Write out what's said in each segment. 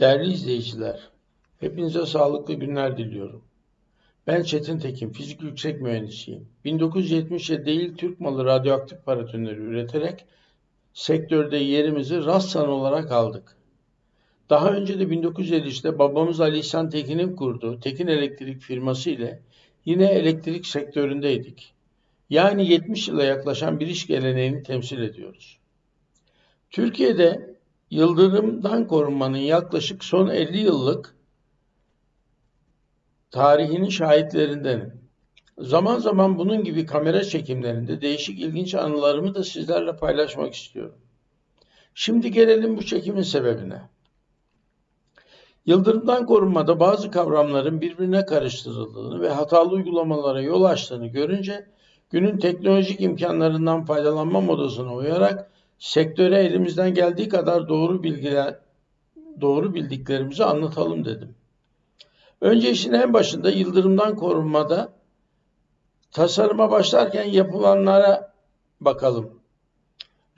Değerli izleyiciler, hepinize sağlıklı günler diliyorum. Ben Çetin Tekin, fizik yüksek mühendisiyim. 1970'e değil Türk malı radyoaktif paratoneri üreterek sektörde yerimizi Rassan olarak aldık. Daha önce de 1953'te babamız Ali İhsan Tekin'in kurduğu Tekin Elektrik firması ile yine elektrik sektöründeydik. Yani 70 yıla yaklaşan bir iş geleneğini temsil ediyoruz. Türkiye'de yıldırımdan korunmanın yaklaşık son 50 yıllık tarihinin şahitlerindenim. Zaman zaman bunun gibi kamera çekimlerinde değişik ilginç anılarımı da sizlerle paylaşmak istiyorum. Şimdi gelelim bu çekimin sebebine. Yıldırımdan korunmada bazı kavramların birbirine karıştırıldığını ve hatalı uygulamalara yol açtığını görünce günün teknolojik imkanlarından faydalanma modasına uyarak sektöre elimizden geldiği kadar doğru bilgiler doğru bildiklerimizi anlatalım dedim. Önce işin en başında yıldırımdan korunmada tasarıma başlarken yapılanlara bakalım.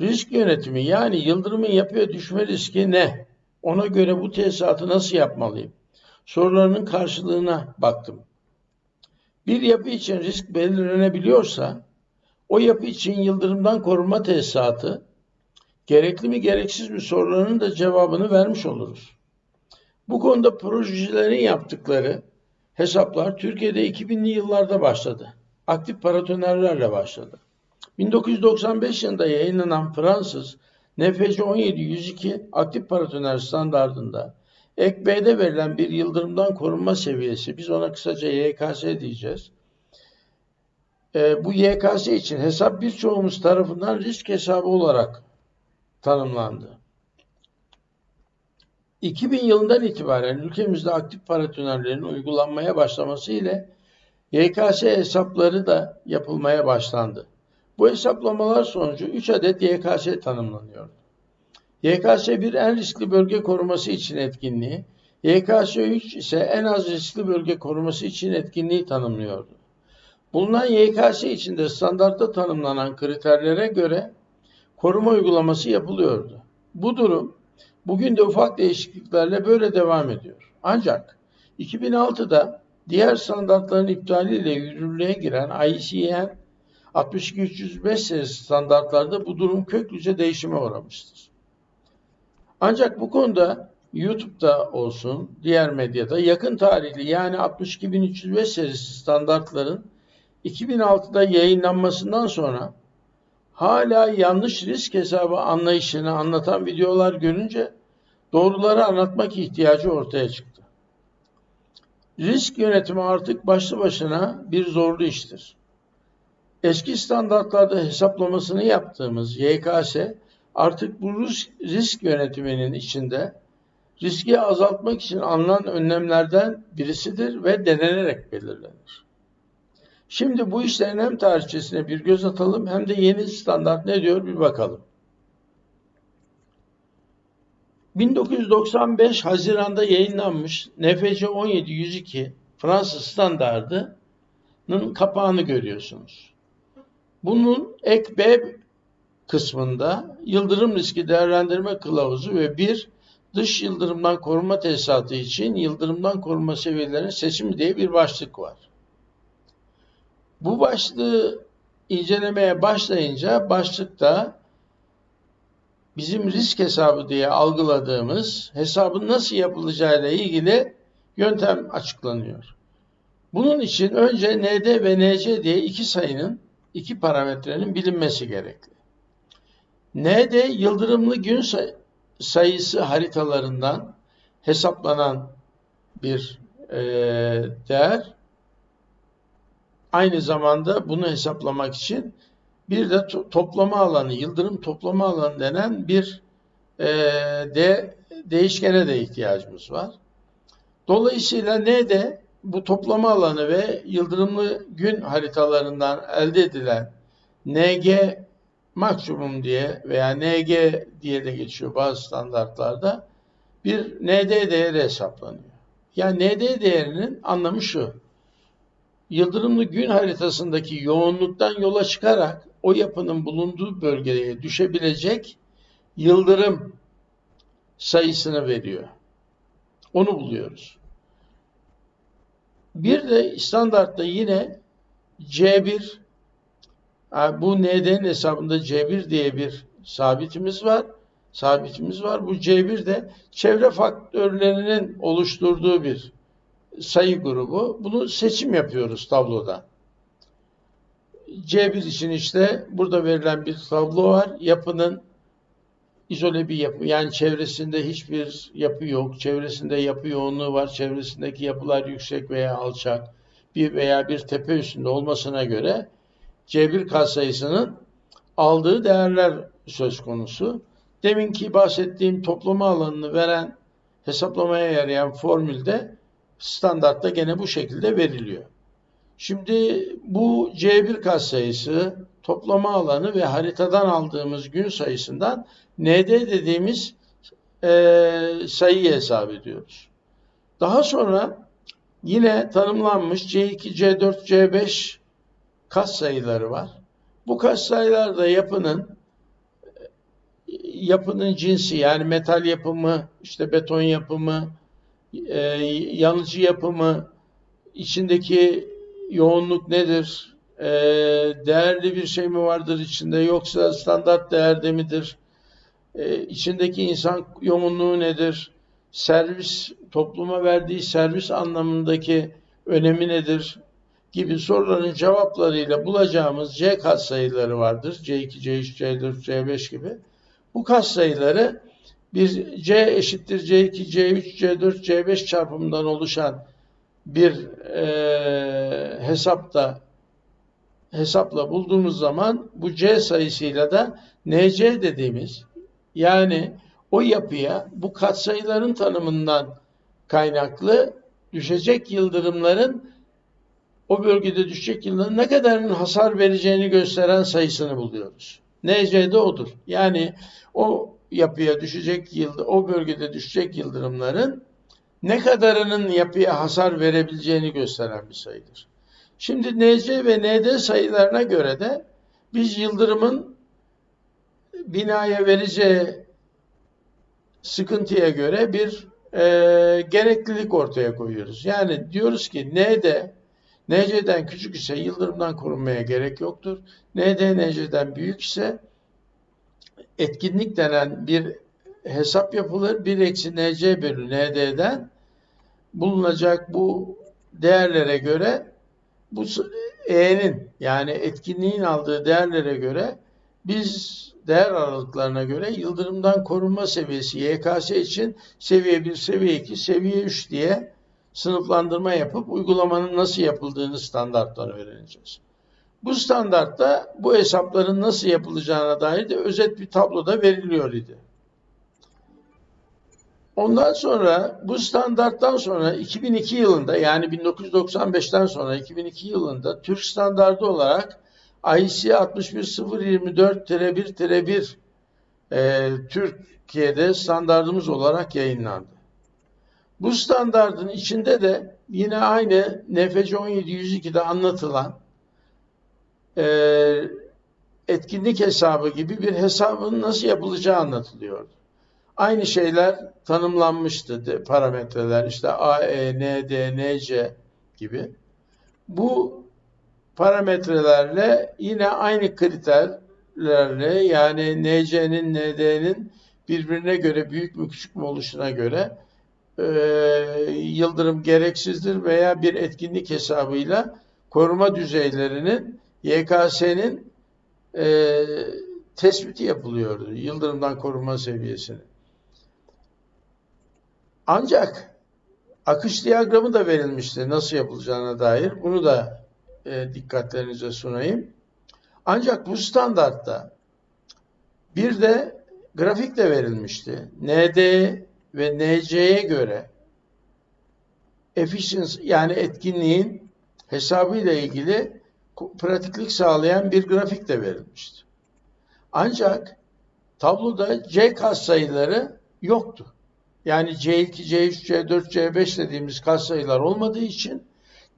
Risk yönetimi yani yıldırımın yapıya düşme riski ne? Ona göre bu tesisatı nasıl yapmalıyım? Sorularının karşılığına baktım. Bir yapı için risk belirlenebiliyorsa o yapı için yıldırımdan korunma tesisatı gerekli mi gereksiz mi sorularının da cevabını vermiş oluruz. Bu konuda projelerin yaptıkları hesaplar Türkiye'de 2000'li yıllarda başladı. Aktif paratonerlerle başladı. 1995 yılında yayınlanan Fransız NFC 1702 aktif paratoner standartında ek B'de verilen bir yıldırımdan korunma seviyesi, biz ona kısaca YKS diyeceğiz. E, bu YKS için hesap birçoğumuz tarafından risk hesabı olarak tanımlandı. 2000 yılından itibaren ülkemizde aktif paratonerlerin uygulanmaya başlaması ile YKS hesapları da yapılmaya başlandı. Bu hesaplamalar sonucu 3 adet YKS tanımlanıyor. YKS 1 en riskli bölge koruması için etkinliği, YKS 3 ise en az riskli bölge koruması için etkinliği tanımlıyordu. Bulunan YKS içinde standartta tanımlanan kriterlere göre koruma uygulaması yapılıyordu. Bu durum bugün de ufak değişikliklerle böyle devam ediyor. Ancak 2006'da diğer standartların iptaliyle yürürlüğe giren ICN 62305 serisi standartlarda bu durum köklüce değişime uğramıştır. Ancak bu konuda YouTube'da olsun, diğer medyada yakın tarihli yani 62305 serisi standartların 2006'da yayınlanmasından sonra hala yanlış risk hesabı anlayışını anlatan videolar görünce doğruları anlatmak ihtiyacı ortaya çıktı. Risk yönetimi artık başlı başına bir zorlu iştir. Eski standartlarda hesaplamasını yaptığımız YKS artık bu risk yönetiminin içinde riski azaltmak için alınan önlemlerden birisidir ve denenerek belirlenir. Şimdi bu işlerin hem tarihçesine bir göz atalım hem de yeni standart ne diyor bir bakalım. 1995 Haziran'da yayınlanmış NFC 17102 Fransız standardının kapağını görüyorsunuz. Bunun ek B kısmında yıldırım riski değerlendirme kılavuzu ve bir dış yıldırımdan koruma tesisatı için yıldırımdan koruma seviyelerinin seçimi diye bir başlık var. Bu başlığı incelemeye başlayınca başlıkta bizim risk hesabı diye algıladığımız hesabın nasıl yapılacağıyla ilgili yöntem açıklanıyor. Bunun için önce ND ve NC diye iki sayının, iki parametrenin bilinmesi gerekli. ND yıldırımlı gün sayısı haritalarından hesaplanan bir e, değer. Aynı zamanda bunu hesaplamak için bir de to toplama alanı, yıldırım toplama alanı denen bir e, de, değişkene de ihtiyacımız var. Dolayısıyla ne de bu toplama alanı ve yıldırımlı gün haritalarından elde edilen NG maksimum diye veya NG diye de geçiyor bazı standartlarda bir ND değeri hesaplanıyor. Yani ND değerinin anlamı şu yıldırımlı gün haritasındaki yoğunluktan yola çıkarak o yapının bulunduğu bölgeye düşebilecek yıldırım sayısını veriyor. Onu buluyoruz. Bir de standartta yine C1 bu ND'nin hesabında C1 diye bir sabitimiz var. Sabitimiz var. Bu C1 de çevre faktörlerinin oluşturduğu bir sayı grubu. Bunu seçim yapıyoruz tabloda. C1 için işte burada verilen bir tablo var. Yapının izole bir yapı. Yani çevresinde hiçbir yapı yok. Çevresinde yapı yoğunluğu var. Çevresindeki yapılar yüksek veya alçak. Bir veya bir tepe üstünde olmasına göre C1 katsayısının aldığı değerler söz konusu. Deminki bahsettiğim toplama alanını veren hesaplamaya yarayan formülde standartta gene bu şekilde veriliyor. Şimdi bu C1 katsayısı toplama alanı ve haritadan aldığımız gün sayısından ND dediğimiz e, sayıyı hesap ediyoruz. Daha sonra yine tanımlanmış C2, C4, C5 katsayıları var. Bu katsayılarda yapının yapının cinsi yani metal yapımı, işte beton yapımı, e, yanıcı yapımı, içindeki yoğunluk nedir? E, değerli bir şey mi vardır içinde yoksa standart değerde midir? E, içindeki insan yoğunluğu nedir? Servis, topluma verdiği servis anlamındaki önemi nedir? gibi soruların cevaplarıyla bulacağımız C katsayıları vardır. C2, C3, C4, C5 gibi. Bu katsayıları bir C eşittir C2, C3, C4, C5 çarpımından oluşan bir e, hesapta hesapla bulduğumuz zaman bu C sayısıyla da NC dediğimiz yani o yapıya bu katsayıların tanımından kaynaklı düşecek yıldırımların o bölgede düşecek yıldırımın ne kadarının hasar vereceğini gösteren sayısını buluyoruz. NC de odur. Yani o yapıya düşecek yıldı, o bölgede düşecek yıldırımların ne kadarının yapıya hasar verebileceğini gösteren bir sayıdır. Şimdi NC ve ND sayılarına göre de biz yıldırımın binaya vereceği sıkıntıya göre bir e, gereklilik ortaya koyuyoruz. Yani diyoruz ki ND NC'den küçük ise yıldırımdan korunmaya gerek yoktur. ND NC'den büyük ise etkinlik denen bir hesap yapılır. 1 eksi NC bölü ND'den bulunacak bu değerlere göre bu E'nin yani etkinliğin aldığı değerlere göre biz değer aralıklarına göre yıldırımdan korunma seviyesi YKS için seviye 1, seviye 2, seviye 3 diye sınıflandırma yapıp uygulamanın nasıl yapıldığını standarttan öğreneceğiz. Bu standartta bu hesapların nasıl yapılacağına dair de özet bir tabloda veriliyor idi. Ondan sonra bu standarttan sonra 2002 yılında yani 1995'ten sonra 2002 yılında Türk standardı olarak IC 61024-1-1 e, Türkiye'de standartımız olarak yayınlandı. Bu standardın içinde de yine aynı NFC 1702'de anlatılan e, etkinlik hesabı gibi bir hesabın nasıl yapılacağı anlatılıyordu. Aynı şeyler tanımlanmıştı parametreler işte A, E, N, D, N, C gibi. Bu parametrelerle yine aynı kriterlerle yani NC'nin, ND'nin birbirine göre büyük mü küçük mü oluşuna göre e, yıldırım gereksizdir veya bir etkinlik hesabıyla koruma düzeylerinin YKS'nin e, tespiti yapılıyordu. Yıldırımdan korunma seviyesini. Ancak akış diyagramı da verilmişti nasıl yapılacağına dair. Bunu da e, dikkatlerinize sunayım. Ancak bu standartta bir de grafik de verilmişti. ND ve NC'ye göre efficiency yani etkinliğin hesabıyla ilgili pratiklik sağlayan bir grafik de verilmişti. Ancak tabloda C katsayıları yoktu. Yani C2, C3, C4, C5 dediğimiz katsayılar olmadığı için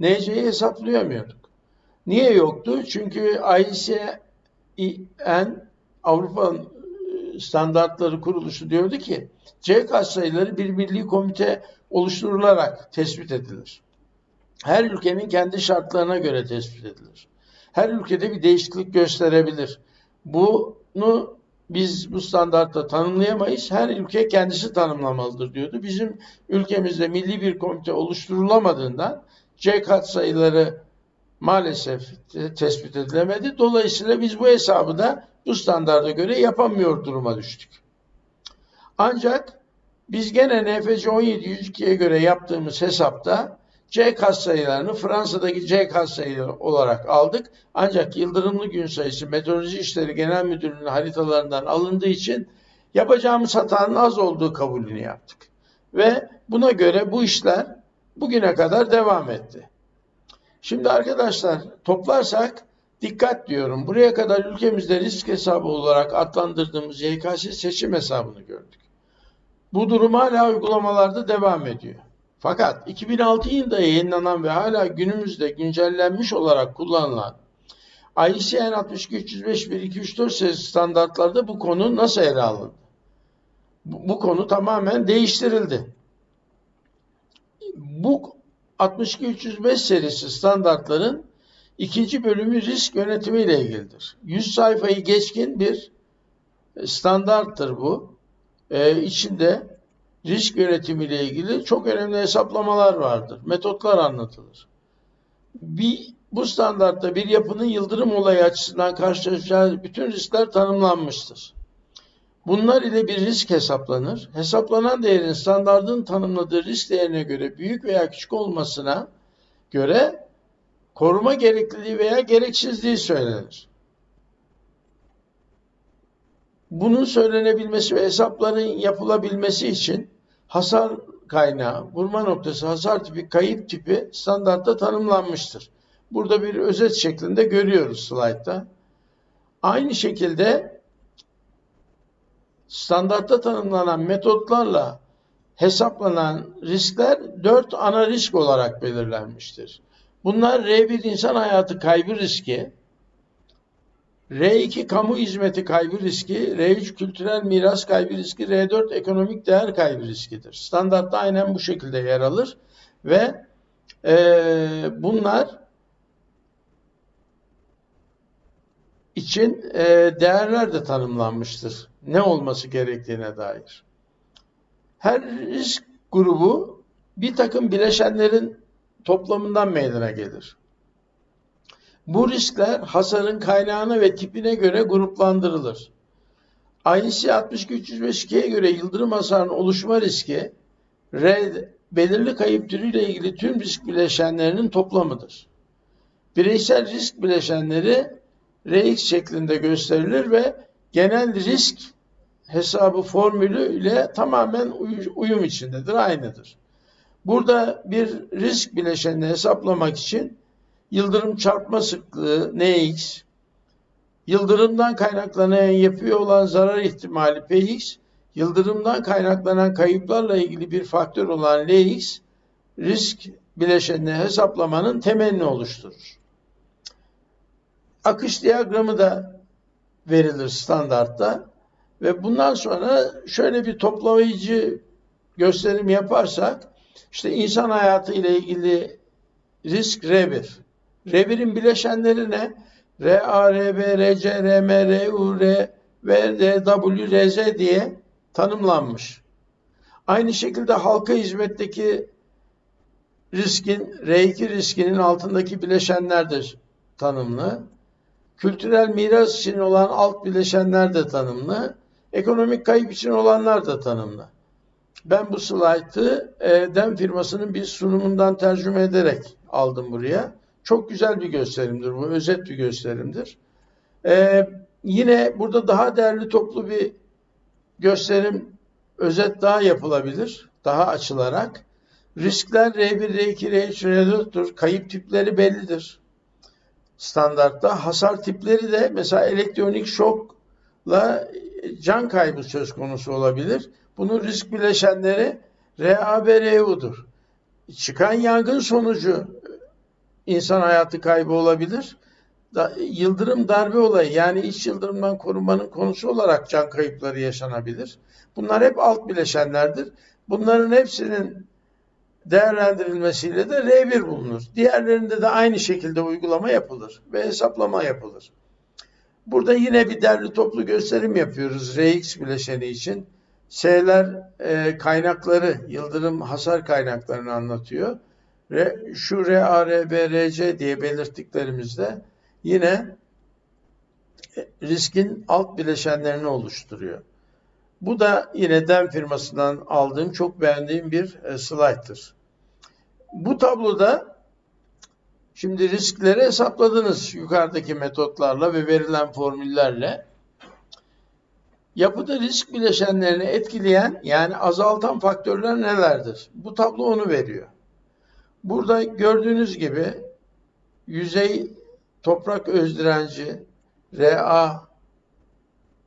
NC'yi hesaplayamıyorduk. Niye yoktu? Çünkü ICN Avrupa Standartları Kuruluşu diyordu ki C katsayıları bir milli komite oluşturularak tespit edilir. Her ülkenin kendi şartlarına göre tespit edilir. Her ülkede bir değişiklik gösterebilir. Bunu biz bu standartta tanımlayamayız. Her ülke kendisi tanımlamalıdır diyordu. Bizim ülkemizde milli bir komite oluşturulamadığından C katsayıları maalesef tespit edilemedi. Dolayısıyla biz bu hesabı da bu standarda göre yapamıyor duruma düştük. Ancak biz gene NFC 1702'ye göre yaptığımız hesapta C katsayılarını Fransa'daki C katsayıları olarak aldık. Ancak yıldırımlı gün sayısı Meteoroloji İşleri Genel Müdürlüğü'nün haritalarından alındığı için yapacağımız hatanın az olduğu kabulünü yaptık. Ve buna göre bu işler bugüne kadar devam etti. Şimdi arkadaşlar toplarsak dikkat diyorum. Buraya kadar ülkemizde risk hesabı olarak adlandırdığımız YKS seçim hesabını gördük. Bu durum hala uygulamalarda devam ediyor. Fakat 2006 yılında yayınlanan ve hala günümüzde güncellenmiş olarak kullanılan ICN 62305 1234 serisi standartlarda bu konu nasıl ele alındı? Bu, bu konu tamamen değiştirildi. Bu 62305 serisi standartların ikinci bölümü risk yönetimi ile ilgilidir. 100 sayfayı geçkin bir standarttır bu. Ee, içinde risk yönetimiyle ilgili çok önemli hesaplamalar vardır. Metotlar anlatılır. Bir, bu standartta bir yapının yıldırım olayı açısından karşılaşacağı bütün riskler tanımlanmıştır. Bunlar ile bir risk hesaplanır. Hesaplanan değerin standartın tanımladığı risk değerine göre büyük veya küçük olmasına göre koruma gerekliliği veya gereksizliği söylenir. Bunun söylenebilmesi ve hesapların yapılabilmesi için hasar kaynağı, vurma noktası, hasar tipi, kayıp tipi standartta tanımlanmıştır. Burada bir özet şeklinde görüyoruz slaytta. Aynı şekilde standartta tanımlanan metotlarla hesaplanan riskler dört ana risk olarak belirlenmiştir. Bunlar R1 insan hayatı kaybı riski, R2 kamu hizmeti kaybı riski, R3 kültürel miras kaybı riski, R4 ekonomik değer kaybı riskidir. Standartta aynen bu şekilde yer alır ve e, bunlar için e, değerler de tanımlanmıştır. Ne olması gerektiğine dair. Her risk grubu bir takım bileşenlerin toplamından meydana gelir. Bu riskler hasarın kaynağına ve tipine göre gruplandırılır. INC 62352'ye göre yıldırım hasarının oluşma riski R, belirli kayıp türüyle ilgili tüm risk bileşenlerinin toplamıdır. Bireysel risk bileşenleri Rx şeklinde gösterilir ve genel risk hesabı formülü ile tamamen uyum içindedir, aynıdır. Burada bir risk bileşenini hesaplamak için yıldırım çarpma sıklığı Nx, yıldırımdan kaynaklanan yapıyor olan zarar ihtimali Px, yıldırımdan kaynaklanan kayıplarla ilgili bir faktör olan Lx, risk bileşenini hesaplamanın temelini oluşturur. Akış diyagramı da verilir standartta ve bundan sonra şöyle bir toplayıcı gösterim yaparsak işte insan hayatı ile ilgili risk R1. R1'in bileşenleri ne? RA, RB, RC, RM, RU, R ve RW, RZ diye tanımlanmış. Aynı şekilde halka hizmetteki riskin, R2 riskinin altındaki bileşenler de tanımlı. Kültürel miras için olan alt bileşenler de tanımlı. Ekonomik kayıp için olanlar da tanımlı. Ben bu slaytı e, DEM firmasının bir sunumundan tercüme ederek aldım buraya. Çok güzel bir gösterimdir bu. Özet bir gösterimdir. Ee, yine burada daha değerli toplu bir gösterim, özet daha yapılabilir. Daha açılarak. Riskler R1, R2, R3, R4'tür. Kayıp tipleri bellidir. Standartta. Hasar tipleri de mesela elektronik şokla can kaybı söz konusu olabilir. Bunun risk bileşenleri RA ve RU'dur. Çıkan yangın sonucu insan hayatı kaybı olabilir. Da, yıldırım darbe olayı yani iç yıldırımdan korunmanın konusu olarak can kayıpları yaşanabilir. Bunlar hep alt bileşenlerdir. Bunların hepsinin değerlendirilmesiyle de R1 bulunur. Diğerlerinde de aynı şekilde uygulama yapılır ve hesaplama yapılır. Burada yine bir derli toplu gösterim yapıyoruz Rx bileşeni için. S'ler e, kaynakları, yıldırım hasar kaynaklarını anlatıyor. Şu RA, RB, RC diye belirttiklerimizde yine riskin alt bileşenlerini oluşturuyor. Bu da yine DEM firmasından aldığım çok beğendiğim bir e, slayttır. Bu tabloda şimdi riskleri hesapladınız yukarıdaki metotlarla ve verilen formüllerle. Yapıda risk bileşenlerini etkileyen yani azaltan faktörler nelerdir? Bu tablo onu veriyor. Burada gördüğünüz gibi yüzey toprak öz direnci Ra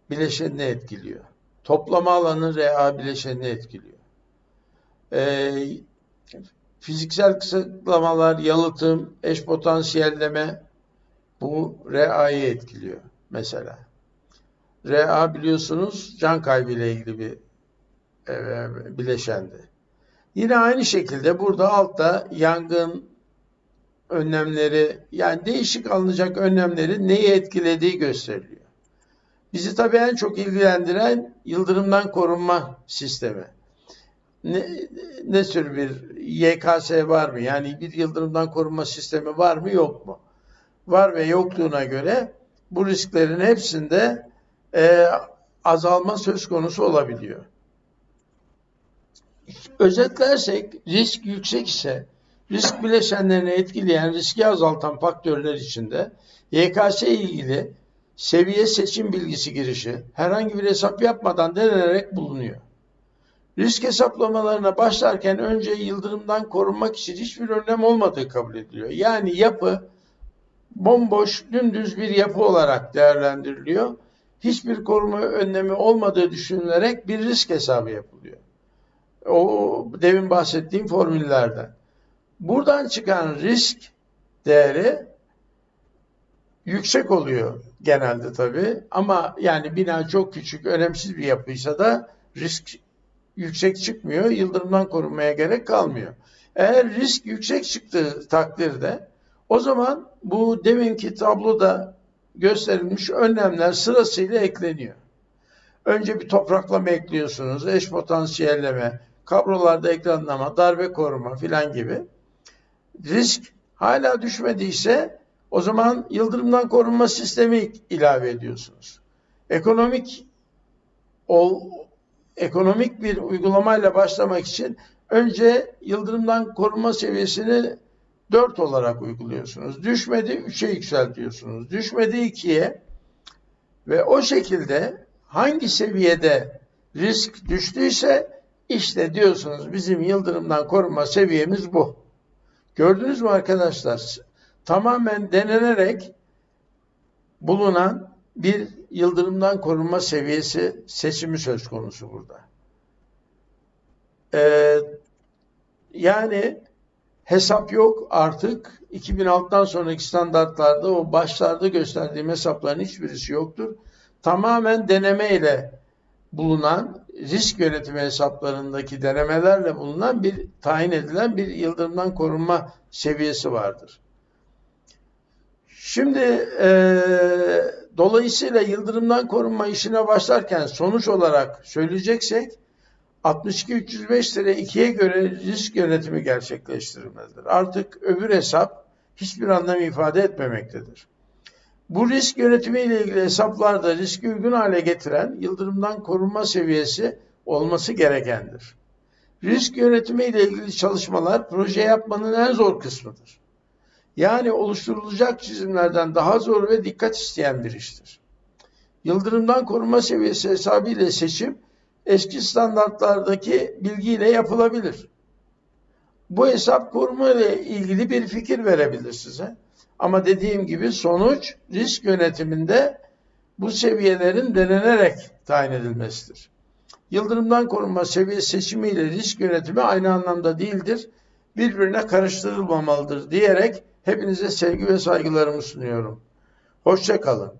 bileşenini etkiliyor. Toplama alanı Ra bileşenini etkiliyor. Ee, fiziksel kısıtlamalar, yalıtım, eş potansiyelleme bu Ra'yı etkiliyor mesela. Ra biliyorsunuz can kaybı ile ilgili bir e, bileşendi. Yine aynı şekilde burada altta yangın önlemleri yani değişik alınacak önlemleri neyi etkilediği gösteriliyor. Bizi tabii en çok ilgilendiren yıldırımdan korunma sistemi. Ne, ne tür bir YKS var mı? Yani bir yıldırımdan korunma sistemi var mı yok mu? Var ve yokluğuna göre bu risklerin hepsinde e, azalma söz konusu olabiliyor. Özetlersek risk yüksek ise risk bileşenlerini etkileyen riski azaltan faktörler içinde YKS ilgili seviye seçim bilgisi girişi herhangi bir hesap yapmadan denenerek bulunuyor. Risk hesaplamalarına başlarken önce yıldırımdan korunmak için hiçbir önlem olmadığı kabul ediliyor. Yani yapı bomboş, dümdüz bir yapı olarak değerlendiriliyor. Hiçbir koruma önlemi olmadığı düşünülerek bir risk hesabı yapılıyor. O demin bahsettiğim formüllerden. Buradan çıkan risk değeri yüksek oluyor genelde tabii. Ama yani bina çok küçük, önemsiz bir yapıysa da risk yüksek çıkmıyor. Yıldırımdan korunmaya gerek kalmıyor. Eğer risk yüksek çıktığı takdirde o zaman bu deminki tabloda gösterilmiş önlemler sırasıyla ekleniyor. Önce bir topraklama ekliyorsunuz, eş potansiyelleme, kablolarda ekranlama, darbe koruma filan gibi. Risk hala düşmediyse o zaman yıldırımdan korunma sistemi ilave ediyorsunuz. Ekonomik ol, ekonomik bir uygulamayla başlamak için önce yıldırımdan korunma seviyesini 4 olarak uyguluyorsunuz. Düşmedi 3'e yükseltiyorsunuz. Düşmedi 2'ye ve o şekilde hangi seviyede risk düştüyse işte diyorsunuz bizim yıldırımdan korunma seviyemiz bu. Gördünüz mü arkadaşlar? Tamamen denenerek bulunan bir yıldırımdan korunma seviyesi seçimi söz konusu burada. Ee, yani hesap yok artık. 2006'dan sonraki standartlarda o başlarda gösterdiğim hesapların hiçbirisi yoktur. Tamamen deneme ile bulunan risk yönetimi hesaplarındaki denemelerle bulunan bir tayin edilen bir yıldırımdan korunma seviyesi vardır. Şimdi e, dolayısıyla yıldırımdan korunma işine başlarken sonuç olarak söyleyeceksek 62-305 lira 2'ye göre risk yönetimi gerçekleştirilmelidir. Artık öbür hesap hiçbir anlam ifade etmemektedir. Bu risk yönetimi ile ilgili hesaplarda riski uygun hale getiren yıldırımdan korunma seviyesi olması gerekendir. Risk yönetimi ile ilgili çalışmalar proje yapmanın en zor kısmıdır. Yani oluşturulacak çizimlerden daha zor ve dikkat isteyen bir iştir. Yıldırımdan korunma seviyesi hesabı ile seçim eski standartlardaki bilgiyle yapılabilir. Bu hesap koruma ile ilgili bir fikir verebilir size. Ama dediğim gibi sonuç risk yönetiminde bu seviyelerin denenerek tayin edilmesidir. Yıldırımdan korunma seviye seçimi ile risk yönetimi aynı anlamda değildir. Birbirine karıştırılmamalıdır diyerek hepinize sevgi ve saygılarımı sunuyorum. Hoşçakalın.